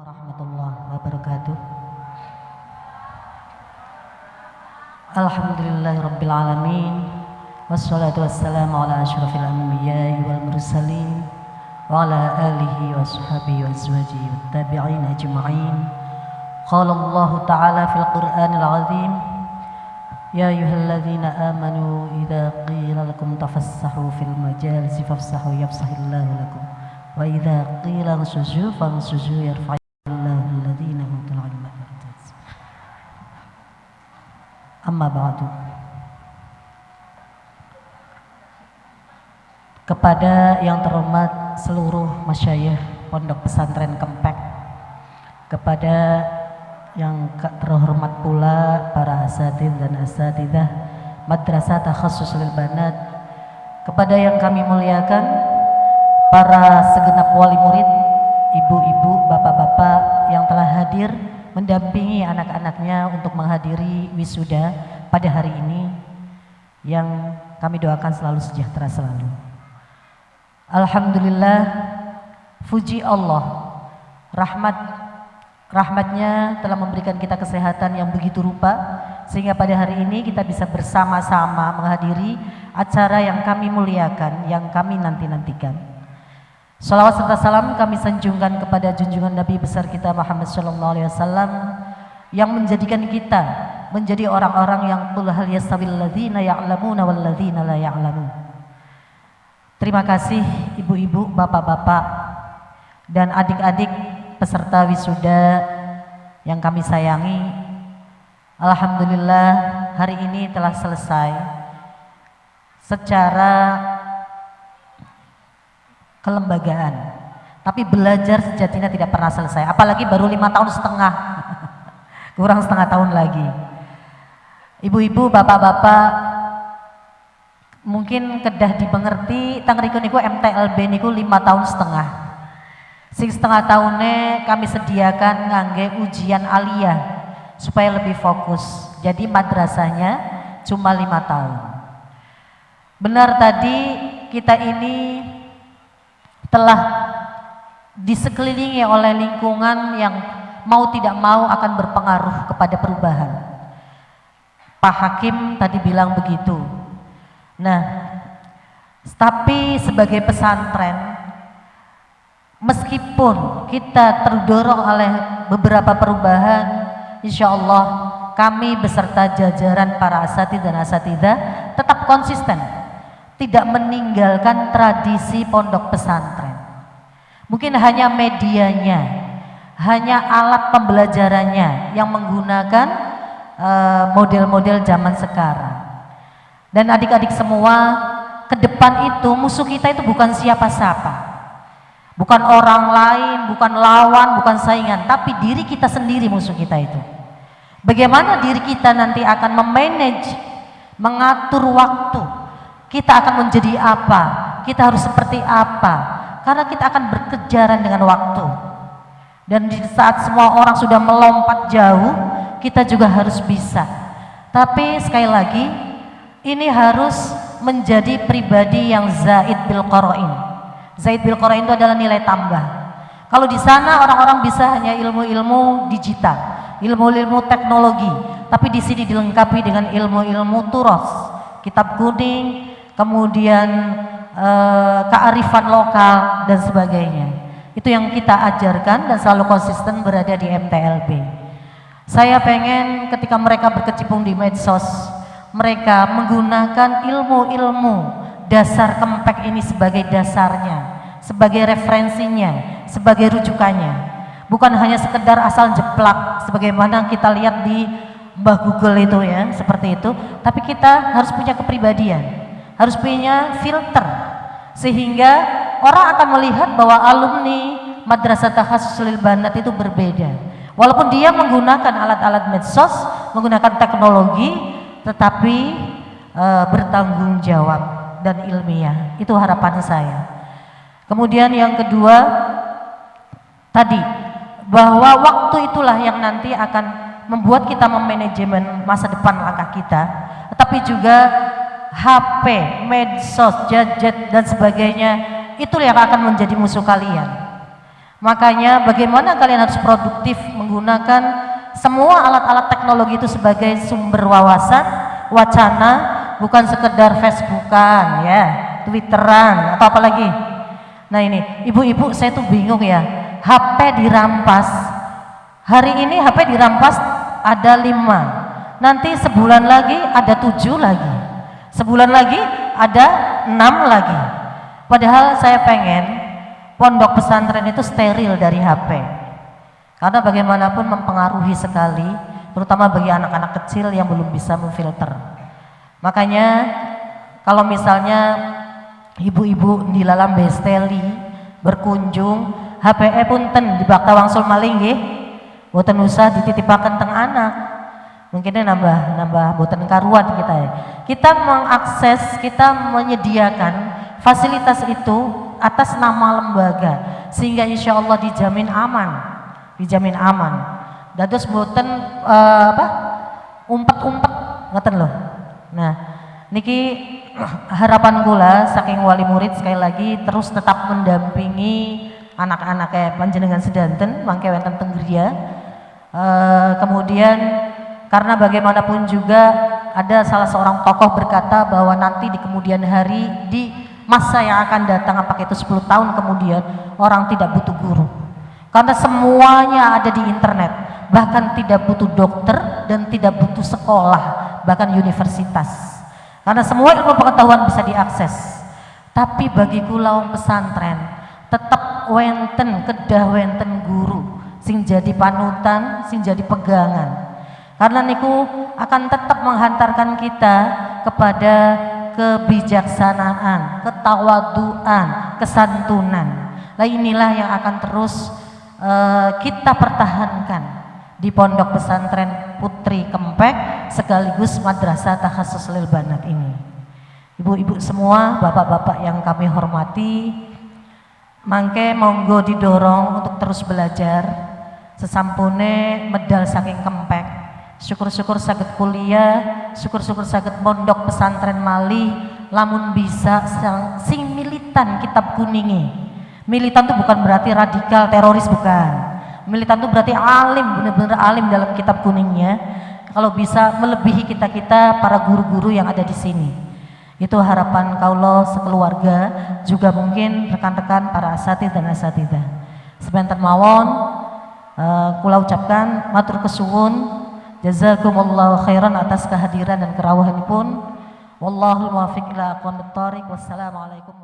ورحمة الله وبركاته. الحمد لله رب العالمين والصلاة والسلام على أشرف الأنبياء والمرسلين وعلى آله وصحبه وأزواجه والتابعين أجمعين. قال الله تعالى في القرآن العظيم يا أيها الذين آمنوا إذا قيل لكم تفسحوا في المجالس فافسحوا يفسح الله لكم وإذا قيل انسجوا فانسجوا يرفع Amma ba'du. Kepada yang terhormat seluruh masyayikh Pondok Pesantren Kempek, kepada yang terhormat pula para asatid dan asatidah Madrasah takhasus Lil Banat, kepada yang kami muliakan para segenap wali murid, ibu-ibu, bapak-bapak yang telah hadir mendampingi anak-anaknya untuk menghadiri wisuda pada hari ini yang kami doakan selalu sejahtera selalu Alhamdulillah puji Allah rahmat Rahmatnya telah memberikan kita kesehatan yang begitu rupa sehingga pada hari ini kita bisa bersama-sama menghadiri acara yang kami muliakan, yang kami nanti-nantikan. Salawat serta salam kami sanjungkan kepada junjungan Nabi besar kita Muhammad Sallallahu Alaihi Wasallam yang menjadikan kita menjadi orang-orang yang qul hal ladzina ya'lamuna wal ladzina la ya'lamun. Terima kasih ibu-ibu, bapak-bapak dan adik-adik peserta wisuda yang kami sayangi. Alhamdulillah hari ini telah selesai. Secara kelembagaan. Tapi belajar sejatinya tidak pernah selesai. Apalagi baru lima tahun setengah. Kurang setengah tahun lagi ibu-ibu bapak-bapak mungkin kedah dimengerti tangriku niku MTLB niku lima tahun setengah Sing setengah tahunnya kami sediakan ngangge ujian aliyah supaya lebih fokus. Jadi madrasahnya cuma lima tahun. Benar tadi kita ini telah disekelilingi oleh lingkungan yang mau tidak mau akan berpengaruh kepada perubahan. Pak Hakim tadi bilang begitu. Nah, tapi sebagai pesantren meskipun kita terdorong oleh beberapa perubahan insya Allah kami beserta jajaran para asatid dan asatidah tetap konsisten tidak meninggalkan tradisi pondok pesantren mungkin hanya medianya hanya alat pembelajarannya yang menggunakan model-model uh, zaman sekarang dan adik-adik semua ke depan itu musuh kita itu bukan siapa-siapa Bukan orang lain, bukan lawan, bukan saingan, tapi diri kita sendiri musuh kita itu. Bagaimana diri kita nanti akan memanage, mengatur waktu. Kita akan menjadi apa? Kita harus seperti apa? Karena kita akan berkejaran dengan waktu. Dan di saat semua orang sudah melompat jauh, kita juga harus bisa. Tapi sekali lagi, ini harus menjadi pribadi yang zaid bil qarain Zaid bil Qur'an itu adalah nilai tambah. Kalau di sana orang-orang bisa hanya ilmu-ilmu digital, ilmu-ilmu teknologi, tapi di sini dilengkapi dengan ilmu-ilmu turos, kitab kuning, kemudian e, kearifan lokal dan sebagainya. Itu yang kita ajarkan dan selalu konsisten berada di MTLB. Saya pengen ketika mereka berkecimpung di medsos, mereka menggunakan ilmu-ilmu dasar kempek ini sebagai dasarnya, sebagai referensinya, sebagai rujukannya. Bukan hanya sekedar asal jeplak sebagaimana kita lihat di Mbah Google itu ya, seperti itu, tapi kita harus punya kepribadian, harus punya filter sehingga orang akan melihat bahwa alumni Madrasah Takhasus Lil Banat itu berbeda. Walaupun dia menggunakan alat-alat medsos, menggunakan teknologi, tetapi e, bertanggung jawab dan ilmiah. Itu harapan saya. Kemudian yang kedua tadi bahwa waktu itulah yang nanti akan membuat kita memanajemen masa depan langkah kita, tetapi juga HP, medsos, gadget dan sebagainya itu yang akan menjadi musuh kalian. Makanya bagaimana kalian harus produktif menggunakan semua alat-alat teknologi itu sebagai sumber wawasan, wacana, bukan sekedar Facebookan ya, Twitteran atau apa lagi. Nah ini, ibu-ibu saya tuh bingung ya, HP dirampas. Hari ini HP dirampas ada lima, nanti sebulan lagi ada tujuh lagi, sebulan lagi ada enam lagi. Padahal saya pengen pondok pesantren itu steril dari HP. Karena bagaimanapun mempengaruhi sekali, terutama bagi anak-anak kecil yang belum bisa memfilter. Makanya kalau misalnya ibu-ibu di dalam besteli berkunjung, HPE punten di bakta wangsul maling nggih. Boten usah dititipaken teng anak. Mungkinnya nambah nambah boten karuan kita ya. Kita mengakses, kita menyediakan fasilitas itu atas nama lembaga sehingga insya Allah dijamin aman dijamin aman. Dados boten uh, apa umpet-umpet ngeten loh nah niki harapan gula saking wali murid sekali lagi terus tetap mendampingi anak-anak kayak panjenengan sedanten mangke wonten tenggria uh, kemudian karena bagaimanapun juga ada salah seorang tokoh berkata bahwa nanti di kemudian hari di masa yang akan datang apakah itu 10 tahun kemudian orang tidak butuh guru. Karena semuanya ada di internet. Bahkan tidak butuh dokter dan tidak butuh sekolah bahkan universitas. Karena semua ilmu pengetahuan bisa diakses. Tapi bagi kulau pesantren tetap wenten kedah wenten guru sing jadi panutan sing jadi pegangan. Karena niku akan tetap menghantarkan kita kepada kebijaksanaan, ketawaduan, kesantunan. Nah inilah yang akan terus uh, kita pertahankan di pondok pesantren Putri Kempek sekaligus Madrasah Takhasus Lil Banat ini. Ibu-ibu semua, bapak-bapak yang kami hormati, mangke monggo didorong untuk terus belajar sesampune medal saking Kempek syukur-syukur sakit kuliah syukur-syukur sakit pondok pesantren Mali lamun bisa sing militan kitab kuningi. Militan itu bukan berarti radikal teroris bukan. Militan itu berarti alim benar-benar alim dalam kitab kuningnya. Kalau bisa melebihi kita-kita para guru-guru yang ada di sini. Itu harapan kaulo sekeluarga juga mungkin rekan-rekan para asatid dan asatidah sebentar mawon uh, kula ucapkan matur kesuwun Jazakumullahu khairan atas kehadiran dan kerawahan pun. Wallahul muwaffiq ila aqwamit. Wassalamualaikum